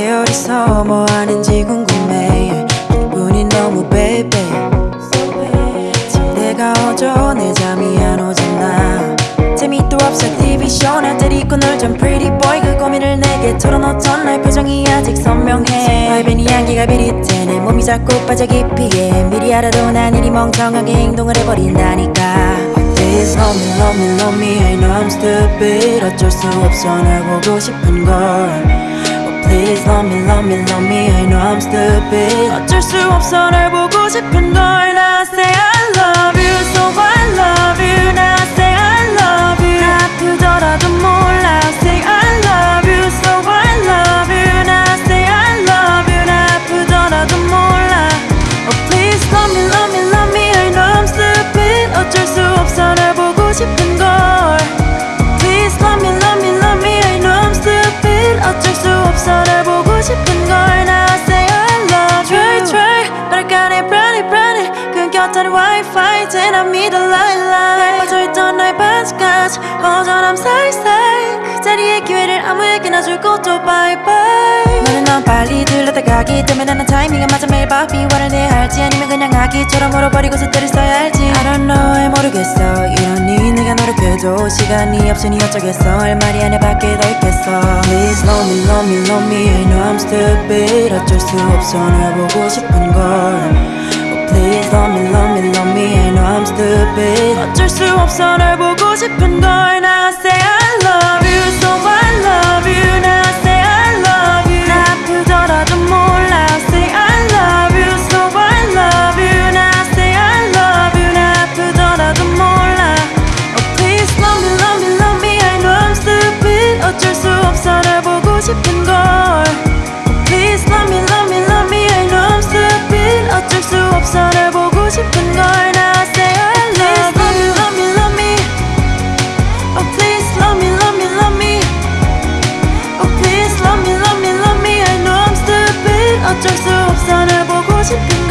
와서 뭐 하는지 궁금해. 기분이 너무 baby 침대가 어져 내 잠이 안 오잖아. 재미도 없어 TV쇼 날 데리고 놀던 pretty boy. 그 고민을 내게 털어놓던 날 표정이 아직 선명해. 밝은 이야기가 비릿해. 내 몸이 자꾸 빠져 깊이에 미리 알아도 난 이리 멍청하게 행동을 해버린다니까. Love me love me love me I know I'm stupid. 어쩔 수 없어 날 보고 싶은 걸 Please love me love me love me I know I'm stupid 어쩔 수 없어 날 보고 싶은 걸나 say I love 끊겼다는 wifi 믿어 lie lie 빠져있던 나의 반짝까지 허전함 살살 그 자리에 기회를 아무에게나 줄 것도 bye bye 너는 넌 빨리 들러다가기 때문에 나는 타이밍에 맞아 매일 바삐 화를 내야 할지 아니면 그냥 아기처럼 울어버리고서 때를 써야 할지. I don't know 왜 모르겠어. 이러니 내가 노력해도 시간이 없으니 어쩌겠어. 할 말이 안에 밖에 더 있겠어. Please love me love me love me. I know I'm stupid. 어쩔 수 없어. 널 보고 싶은 걸 I'm stupid 어쩔 수 없어 널 보고 싶은 걸나 say I love you so I love you 나 say I love you 나 아프더라도 몰라 say I love you so I love you 나 say I love you 나 아프더라도 몰라 Oh please love me love me love me I know I'm stupid 어쩔 수 없어 널 보고 싶은 to be